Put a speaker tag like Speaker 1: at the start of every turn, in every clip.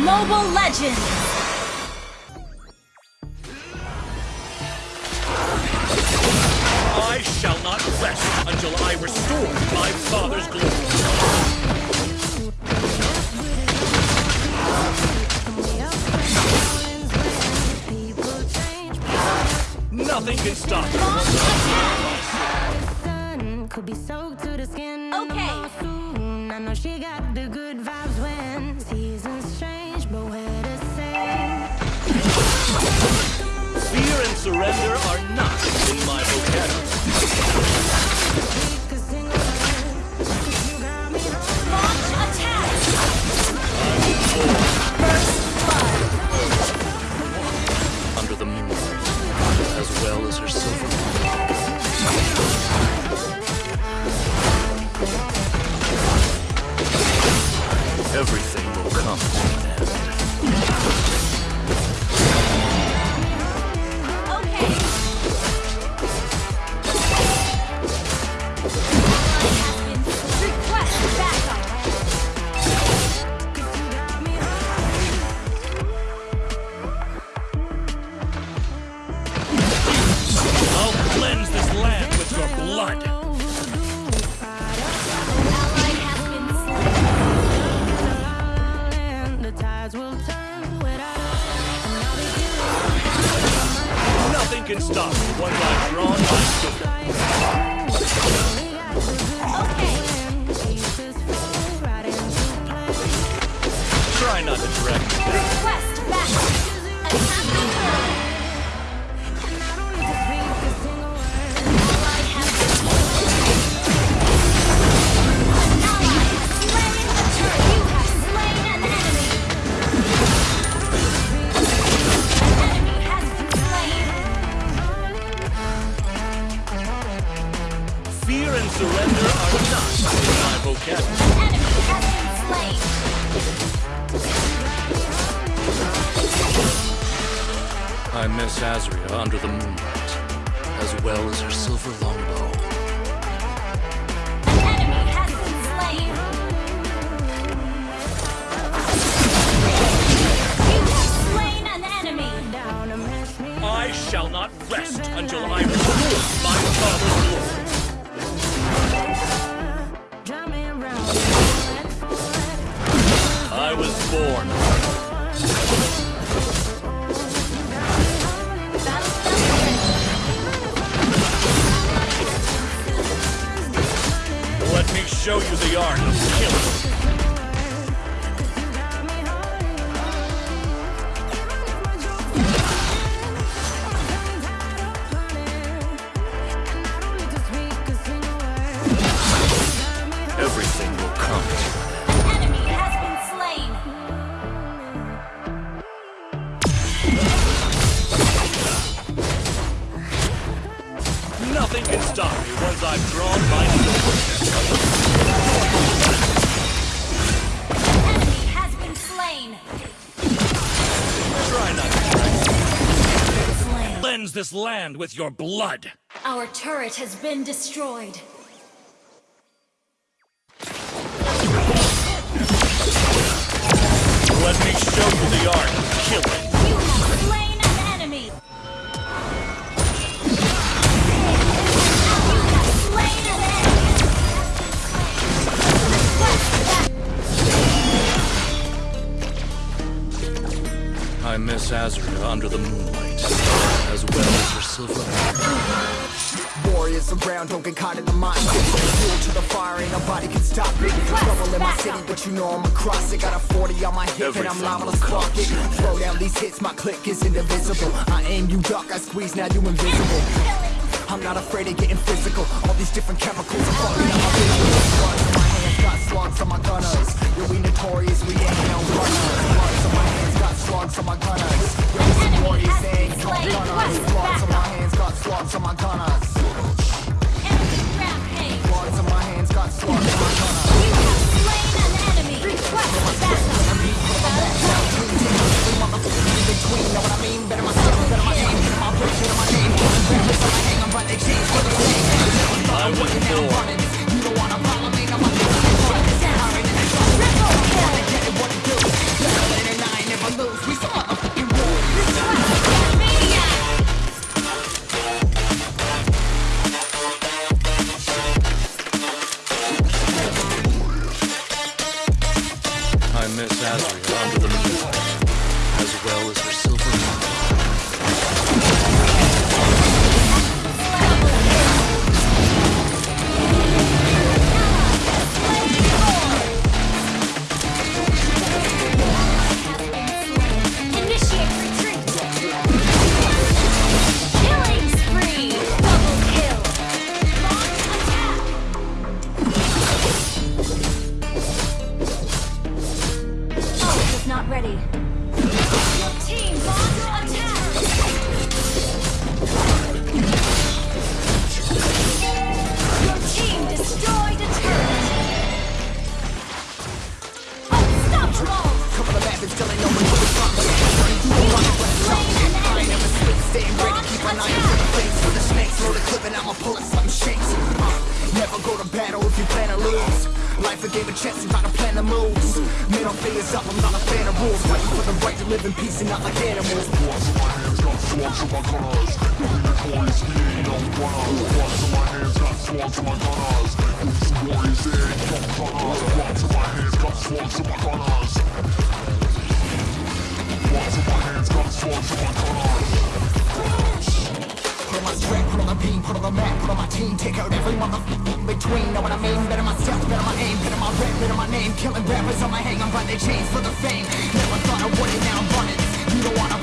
Speaker 1: Legend!
Speaker 2: I shall not rest until I restore my father's glory. Nothing can stop me.
Speaker 1: Launch attack!
Speaker 3: sun could be soaked to the skin.
Speaker 1: Okay.
Speaker 3: Soon. I know she got the good vibes when seasons change,
Speaker 2: Fear and surrender are not in my vocabulary. Can stop once I've drawn my.
Speaker 1: Okay.
Speaker 2: Try not to down.
Speaker 1: Request backup!
Speaker 2: Fear and surrender are not in my vocabulary.
Speaker 1: Enemy has been slain!
Speaker 2: I miss Azria under the moonlight, as well as her silver longbow. Show you the art of killing. Cleanse this land with your blood.
Speaker 1: Our turret has been destroyed.
Speaker 2: Let me show you the art of killing.
Speaker 1: You have slain an enemy! You have slain an enemy!
Speaker 2: I miss Azria under the moonlight, as well as her silver.
Speaker 4: Warriors around, don't get caught in the mind. Fuel to the fire, ain't nobody can stop it. Trouble in my city, but you know I'm across it. Got a 40 on my hip and I'm
Speaker 2: Everything
Speaker 4: liable to spark it.
Speaker 2: to an end.
Speaker 4: Throw down these hits, my click is indivisible. I aim, you duck, I squeeze, now you invisible. I'm not afraid of getting physical. All these different chemicals are fucking up my visuals Bloods on my hands, got slugs on my gunners. Yo, we notorious, we ain't no runners slugs on my gunners. Yo, we some
Speaker 1: Enemy
Speaker 4: warriors,
Speaker 1: has
Speaker 4: they no gunners Bloods on my hands, got slugs on my gunners my to the for the snakes. Clip and I'ma pull something shakes. Uh, never go to battle if you plan to lose. Life a game of chess, you gotta plan the moves. Up, I'm not a fan of rules. Fighting for the right to live in peace and not like animals. Put on take out every motherfucker in between. Know what I mean? Better myself, better my aim, better my rap, better my name. Killing rappers on my hang, I'm by their chains for the fame. Never thought I would it, now I'm running. You don't wanna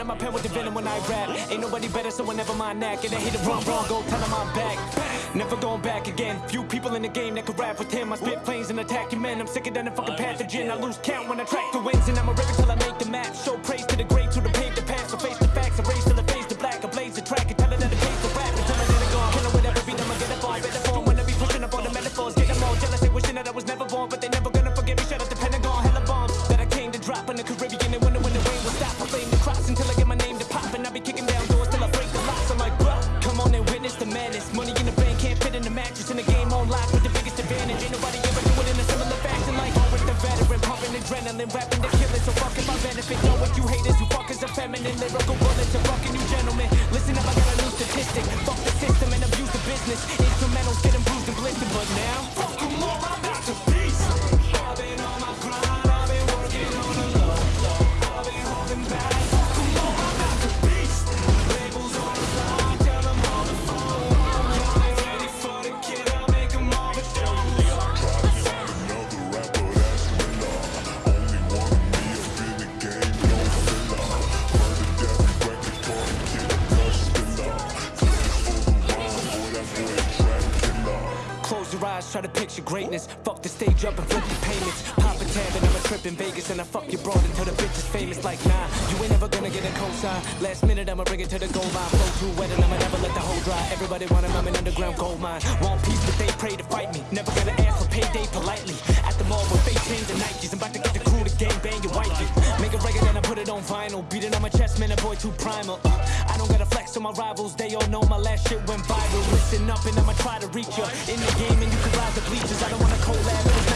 Speaker 5: up my pen with the venom when I rap. Ain't nobody better, so I never mind that. Get a hit it wrong, wrong, go tell him I'm back. Never going back again. Few people in the game that could rap with him. I spit planes and attack your men. I'm sicker than a fucking pathogen. I lose count when I track the wins, and I'ma rip till I make the Fuck the system and abuse the business. Instrumentals getting bruised and blistered, but now picture greatness. Fuck the stage up and flip the payments. Pop a tab and I'm a trip in Vegas and I fuck your broad until the bitch is famous. Like nah, you ain't never gonna get a cosign. Last minute I'ma bring it to the goal line. Flow too wet and I'ma never let the hole dry. Everybody want him, I'm an underground gold mine. Want peace, but they pray to fight me. Never gonna ask for payday politely. At the mall with fake chains and Nikes, I'm about to get the crew to gang bang your wifey. Make a record and I put it on vinyl. Beat it on my chest, man, a boy too primal. I don't gotta flex on my rivals, they all know my last shit went viral. Listen up and I'ma try to reach ya. In the game and you can rise the bleachers. I don't wanna collab,